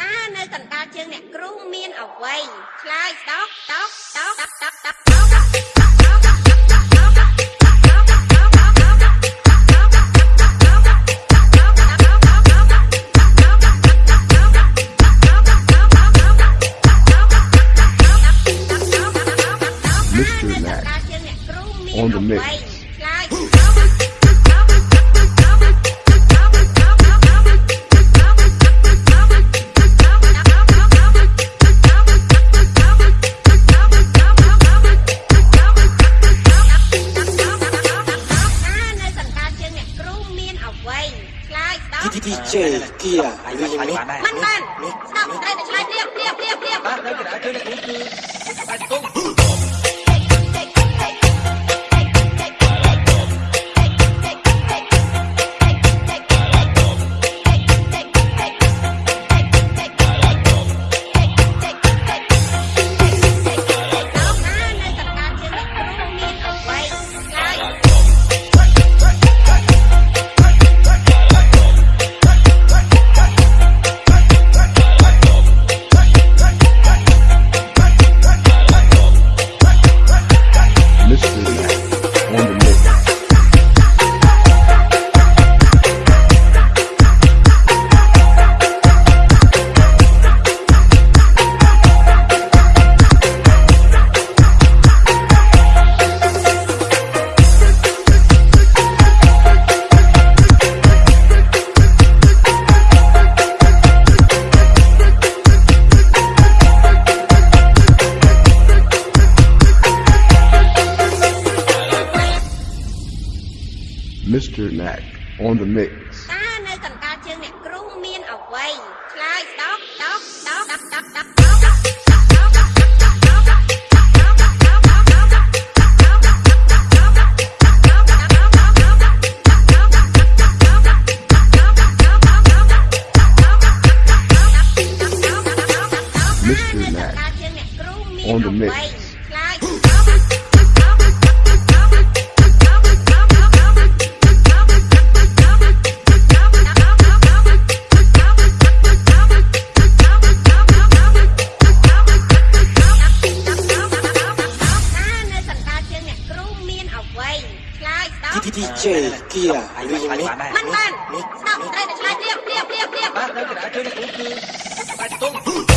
តើនៅកណ្ដាលជើងអ្នកគ្រូមានអ្វីឆ្លើយស្ដោកស្ដោកស្ដោកស្ដោកស្ដោកស្ដោក Mr. Mac on the mix. ឆ្លើយ ដោកទីទីជេគៀឬយ៉ាងនេះមិនបានស្ដោកត្រូវតែឆ្លើយព្រាបព្រាបព្រាបព្រាបបាទនៅកណ្ដាលជើងអ្នកគ្រូគឺបាច់ទុំ Mr. Mac on the mix. តើនៅកណ្ដាលជើងអ្នកគ្រូមានអ្វីឆ្លើយស្ដោកស្ដោកស្ដោកស្ដោកស្ដោកស្ដោកស្ដោក Mr. Mac on the mix. ឆ្លើយ ជាអាយុយ៉ាងនេះមិនបានស្ដាប់ត្រូវតែឆ្លើយព្រៀបព្រៀបព្រៀបព្រៀបបាទនៅកណ្ដាលជើងនេះគឺបាច់ទុំ